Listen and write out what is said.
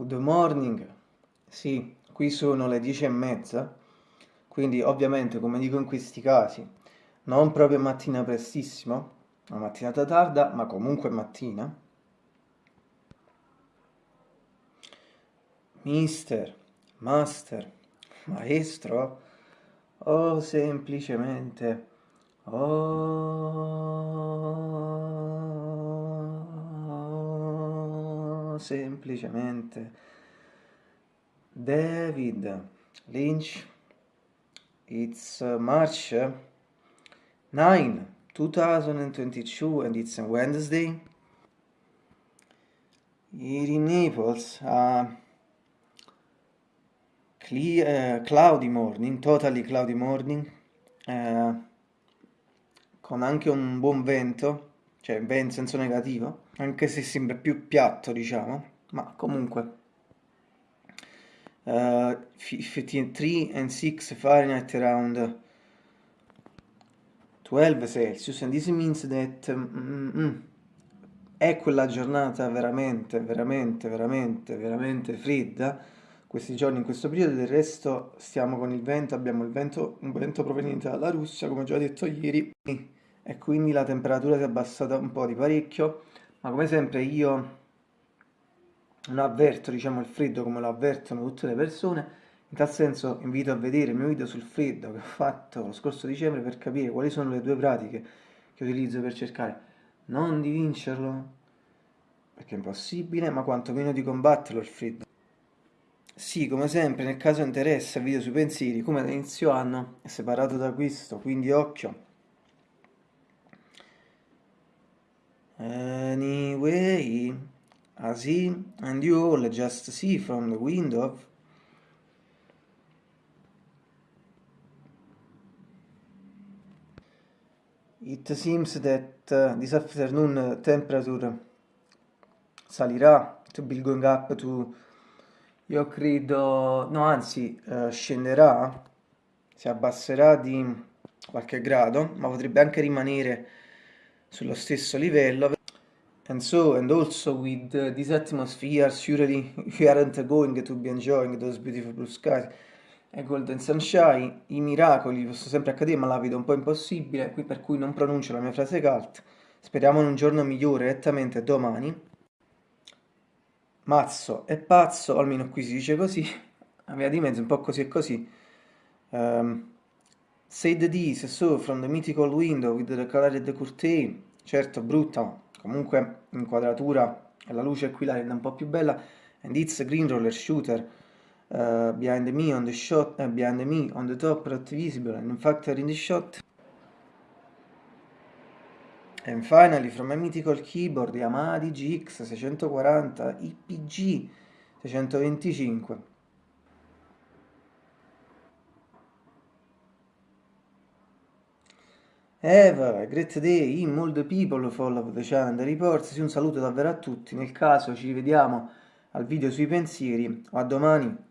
Good morning. Sì, qui sono le dieci e mezza, quindi ovviamente come dico in questi casi, non proprio mattina prestissimo, una mattinata tarda, ma comunque mattina. Mister, master, maestro, o semplicemente, o semplicemente David Lynch. It's March 9, 2022 and it's a Wednesday. Here in Naples, uh, clear, uh, cloudy morning, totally cloudy morning, uh, con anche un buon vento, cioè in senso negativo, anche se sembra più piatto, diciamo, ma comunque. Uh, 53 and 6 Fahrenheit around 12 Celsius and this means that mm, mm, è quella giornata veramente, veramente, veramente, veramente fredda questi giorni, in questo periodo, del resto stiamo con il vento, abbiamo il vento, un vento proveniente dalla Russia, come già detto ieri, e quindi la temperatura si è abbassata un po' di parecchio, ma come sempre io non avverto diciamo, il freddo come lo avvertono tutte le persone, in tal senso invito a vedere il mio video sul freddo che ho fatto lo scorso dicembre per capire quali sono le due pratiche che utilizzo per cercare non di vincerlo, perché è impossibile, ma quantomeno di combatterlo il freddo. Sì, come sempre, nel caso interessa il video sui pensieri, come da inizio anno è separato da questo, quindi occhio. Anyway, I see, and you all just see from the window. It seems that uh, this afternoon temperature salirà to be going up to io credo no anzi uh, scenderà si abbasserà di qualche grado ma potrebbe anche rimanere sullo stesso livello and so and also with uh, this atmosphere surely we aren't going to be enjoying those beautiful blue skies e Golden Sunshine, i miracoli possono sempre accadere ma la vedo un po' impossibile, qui per cui non pronuncio la mia frase cult. Speriamo in un giorno migliore direttamente domani. Mazzo è pazzo, almeno qui si dice così, a via di mezzo un po' così e così. Um, said this, so from the mythical window with the colored curtain, certo brutta, comunque inquadratura e la luce qui la rende un po' più bella, and it's a green roller shooter, uh, behind me on the shot, uh, behind me on the top, not visible, and in fact in the shot. And finally from a mythical keyboard Yamaha DGX 640 IPG 625. Eva, great day, in all the people follow the channel reports, un saluto davvero a tutti, nel caso ci rivediamo al video sui pensieri, a domani.